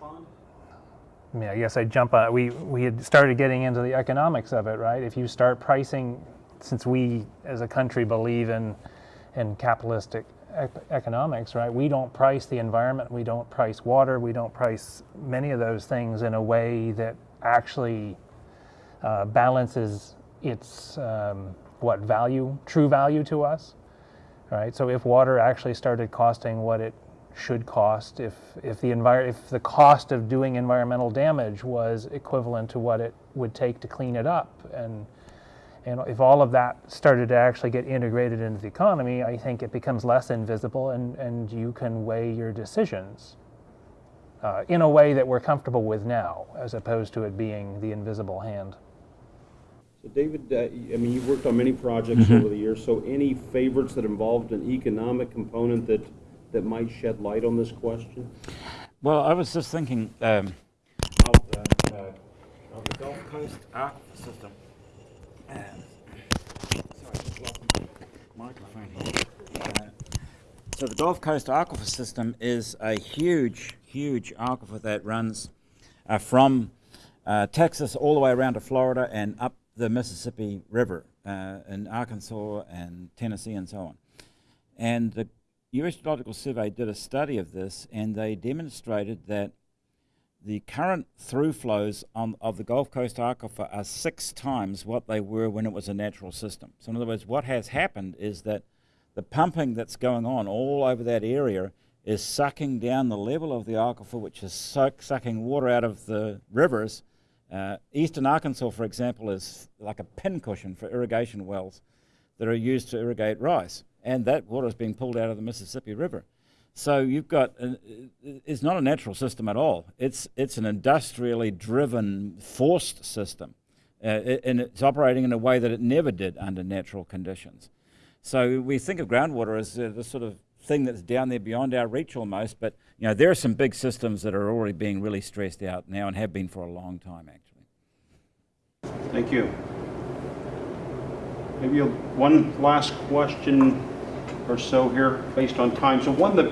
respond? I mean, I guess I'd jump on, we, we had started getting into the economics of it, right? If you start pricing, since we as a country believe in, in capitalistic ec- economics, right? We don't price the environment, we don't price water, we don't price many of those things in a way that actually uh, balances its, um, what, value, true value to us, right? So if water actually started costing what it should cost if, if the envir- if the cost of doing environmental damage was equivalent to what it would take to clean it up. And and if all of that started to actually get integrated into the economy, I think it becomes less invisible and, and you can weigh your decisions uh, in a way that we're comfortable with now, as opposed to it being the invisible hand. So David, uh, y- I mean, you've worked on many projects over the years, so any favorites that involved an economic component that, that might shed light on this question? Well, I was just thinking um, of, uh, uh, of the Gulf Coast aquifer system. Uh, sorry, just lost my microphone here. Uh, so the Gulf Coast aquifer system is a huge, huge aquifer that runs uh, from uh, Texas all the way around to Florida and up the Mississippi River uh, in Arkansas and Tennessee and so on. And the U.S. Geological Survey did a study of this, and they demonstrated that the current through flows on, of the Gulf Coast aquifer are six times what they were when it was a natural system. So, in other words, what has happened is that the pumping that's going on all over that area is sucking down the level of the aquifer, which is suck, sucking water out of the rivers. Uh, eastern Arkansas, for example, is like a pincushion for irrigation wells. that are used to irrigate rice, and that water is being pulled out of the Mississippi River. So you've got, an, it's not a natural system at all. It's, it's an industrially driven, forced system. Uh, and it's operating in a way that it never did under natural conditions. So we think of groundwater as uh, the sort of thing that's down there beyond our reach almost, but you know, there are some big systems that are already being really stressed out now and have been for a long time actually. Thank you. Maybe one last question or so here based on time. So one that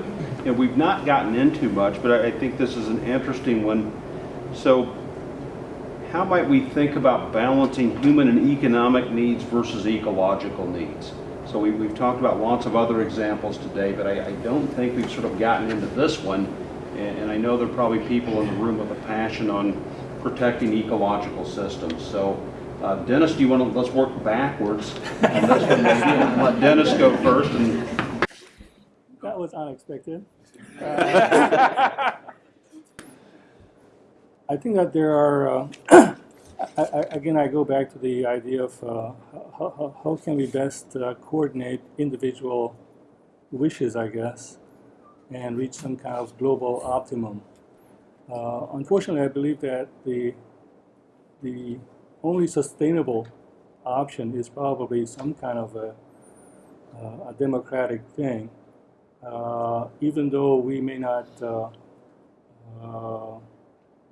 you know, we've not gotten into much, but I, I think this is an interesting one. So how might we think about balancing human and economic needs versus ecological needs? So we, have talked about lots of other examples today, but I, I, don't think we've sort of gotten into this one. And, and, I know there are probably people in the room with a passion on protecting ecological systems. So uh, Dennis, do you want to, let's work backwards on this one maybe, and let Dennis go first. And That was unexpected. Uh, [LAUGHS] I think that there are, uh, [CLEARS THROAT] I, I, again, I go back to the idea of uh, how, how, can we best uh, coordinate individual wishes, I guess, and reach some kind of global optimum. Uh, unfortunately, I believe that the, the only sustainable option is probably some kind of a, uh, a democratic thing, uh, even though we may not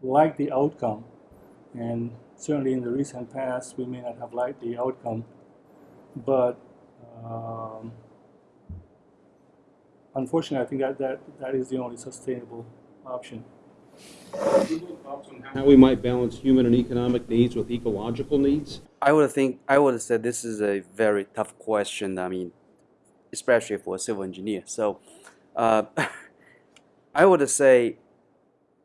like the outcome. And certainly in the recent past, we may not have liked the outcome. But um, unfortunately, I think that, that that is the only sustainable option. How we might balance human and economic needs with ecological needs? I would think I would say this is a very tough question. I mean, especially for a civil engineer. So, uh, [LAUGHS] I would say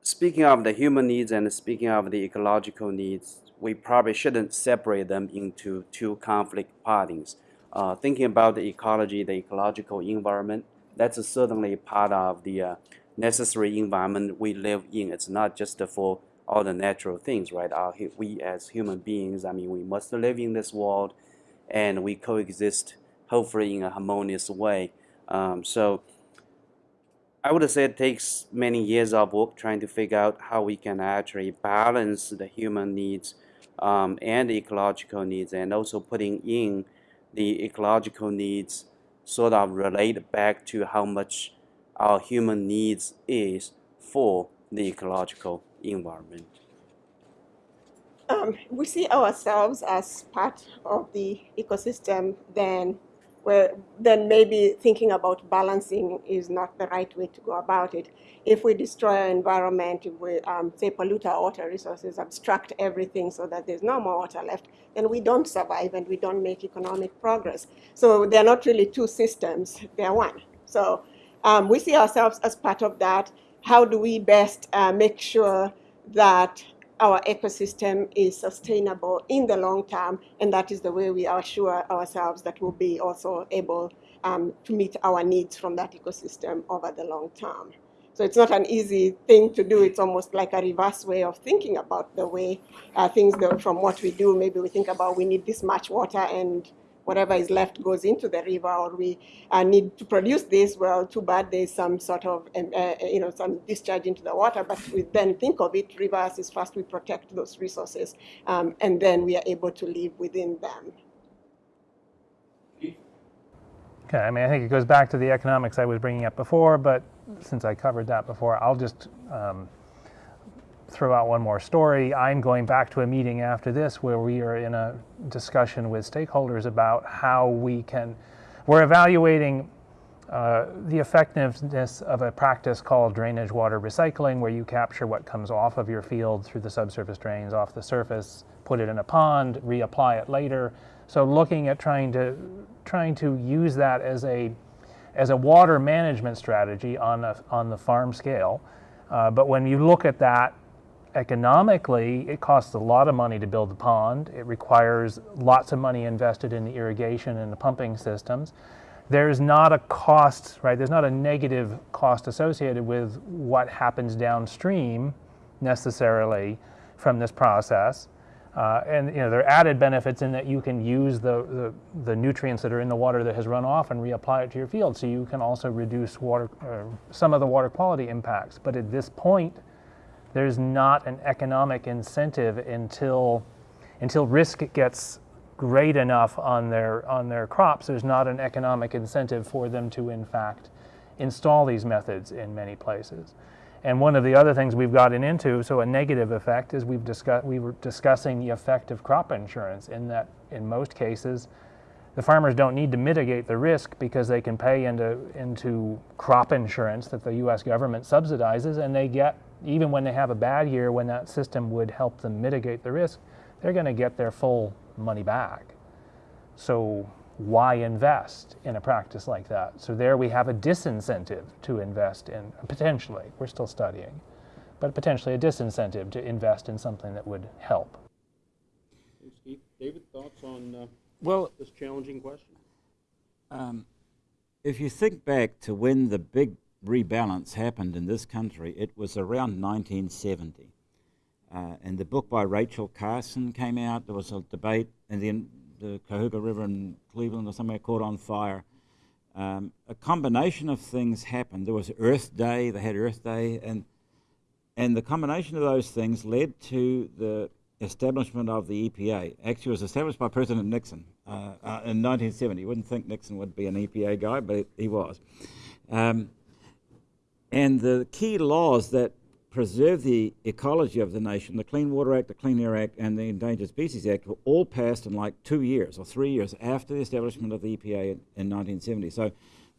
speaking of the human needs and speaking of the ecological needs, we probably shouldn't separate them into two conflict parties. Uh, thinking about the ecology, the ecological environment, that's certainly part of the uh, necessary environment we live in. It's not just for all the natural things, right? Our, we as human beings, I mean, we must live in this world and we coexist hopefully in a harmonious way. Um, so I would say it takes many years of work trying to figure out how we can actually balance the human needs um, and ecological needs and also putting in the ecological needs sort of relate back to how much our human needs is for the ecological environment. Um, we see ourselves as part of the ecosystem then well, then maybe thinking about balancing is not the right way to go about it. If we destroy our environment, if we, um, say, pollute our water resources, abstract everything so that there's no more water left, then we don't survive and we don't make economic progress. So they're not really two systems, they're one. So um, we see ourselves as part of that. How do we best uh, make sure that our ecosystem is sustainable in the long term, and that is the way we assure ourselves that we'll be also able um, to meet our needs from that ecosystem over the long term. So it's not an easy thing to do. It's almost like a reverse way of thinking about the way uh, things go from what we do. Maybe we think about we need this much water and whatever is left goes into the river, or we uh, need to produce this. Well, too bad there's some sort of, um, uh, you know, some discharge into the water. But we then think of it, reverse is first we protect those resources, um, and then we are able to live within them. Okay, I mean, I think it goes back to the economics I was bringing up before, but since I covered that before, I'll just um, throw out one more story. I'm going back to a meeting after this where we are in a discussion with stakeholders about how we can, we're evaluating uh, the effectiveness of a practice called drainage water recycling, where you capture what comes off of your field through the subsurface drains off the surface, put it in a pond, reapply it later. So looking at trying to trying to use that as a as a water management strategy on a, on the farm scale. Uh, but when you look at that economically, it costs a lot of money to build the pond. It requires lots of money invested in the irrigation and the pumping systems. There's not a cost, right? There's not a negative cost associated with what happens downstream necessarily from this process. Uh, and you know there are added benefits in that you can use the, the, the nutrients that are in the water that has run off and reapply it to your field. So you can also reduce water, uh, some of the water quality impacts. But at this point, there's not an economic incentive until until risk gets great enough on their on their crops. There's not an economic incentive for them to in fact install these methods in many places. And one of the other things we've gotten into, so a negative effect, is we've discussed we were discussing the effect of crop insurance in that in most cases the farmers don't need to mitigate the risk because they can pay into into crop insurance that the US government subsidizes and they get even when they have a bad year when that system would help them mitigate the risk, they're going to get their full money back. So why invest in a practice like that? So there we have a disincentive to invest in, potentially, we're still studying, but potentially a disincentive to invest in something that would help. Steve, David, thoughts on uh, Well, this challenging question? um, if you think back to when the big rebalance happened in this country, it was around 1970. Uh, and the book by Rachel Carson came out. There was a debate, and then the Cuyahoga River in Cleveland or somewhere caught on fire. Um, a combination of things happened. There was Earth Day. They had Earth Day, and and the combination of those things led to the establishment of the EPA. Actually, it was established by President Nixon uh, uh, in 1970. You wouldn't think Nixon would be an EPA guy, but he was. Um, and the key laws that preserve the ecology of the nation, the Clean Water Act, the Clean Air Act, and the Endangered Species Act were all passed in like two years or three years after the establishment of the EPA in, in 1970. So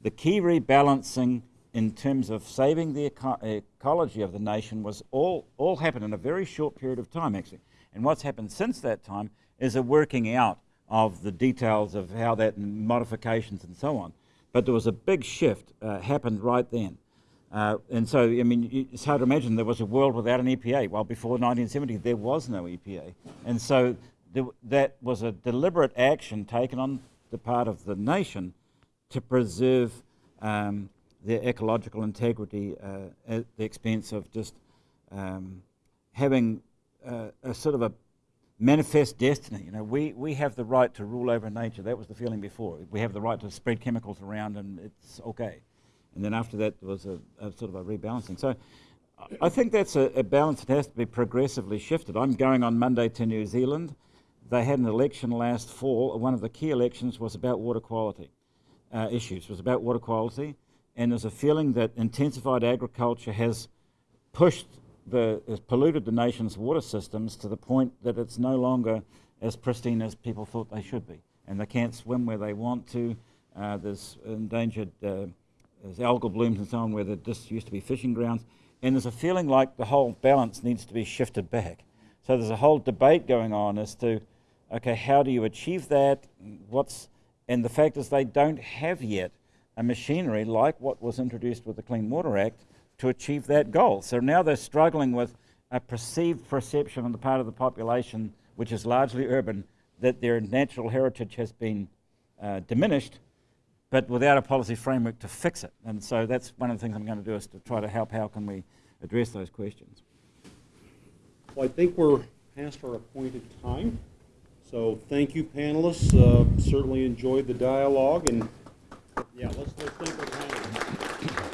the key rebalancing in terms of saving the eco ecology of the nation was all, all happened in a very short period of time, actually. And what's happened since that time is a working out of the details of how that and modifications and so on. But there was a big shift uh, happened right then. Uh, and so, I mean, it's hard to imagine there was a world without an EPA. Well, before 1970, there was no EPA. And so that was a deliberate action taken on the part of the nation to preserve um, their ecological integrity uh, at the expense of just um, having uh, a sort of a manifest destiny. You know, we, we have the right to rule over nature. That was the feeling before. We have the right to spread chemicals around and it's okay. And then after that, there was a, a sort of a rebalancing. So I think that's a, a, balance that has to be progressively shifted. I'm going on Monday to New Zealand. They had an election last fall. One of the key elections was about water quality uh, issues, It was about water quality. And there's a feeling that intensified agriculture has pushed the, has polluted the nation's water systems to the point that it's no longer as pristine as people thought they should be. And they can't swim where they want to. Uh, there's endangered uh, there's algal blooms and so on where there just used to be fishing grounds. And there's a feeling like the whole balance needs to be shifted back. So there's a whole debate going on as to, okay, how do you achieve that? What's, and the fact is they don't have yet a machinery like what was introduced with the Clean Water Act to achieve that goal. So now they're struggling with a perceived perception on the part of the population, which is largely urban, that their natural heritage has been uh, diminished but without a policy framework to fix it. And so that's one of the things I'm going to do is to try to help how can we address those questions. Well, I think we're past our appointed time. So thank you, panelists. Uh, certainly enjoyed the dialogue. And yeah, let's, let's thank our panelists.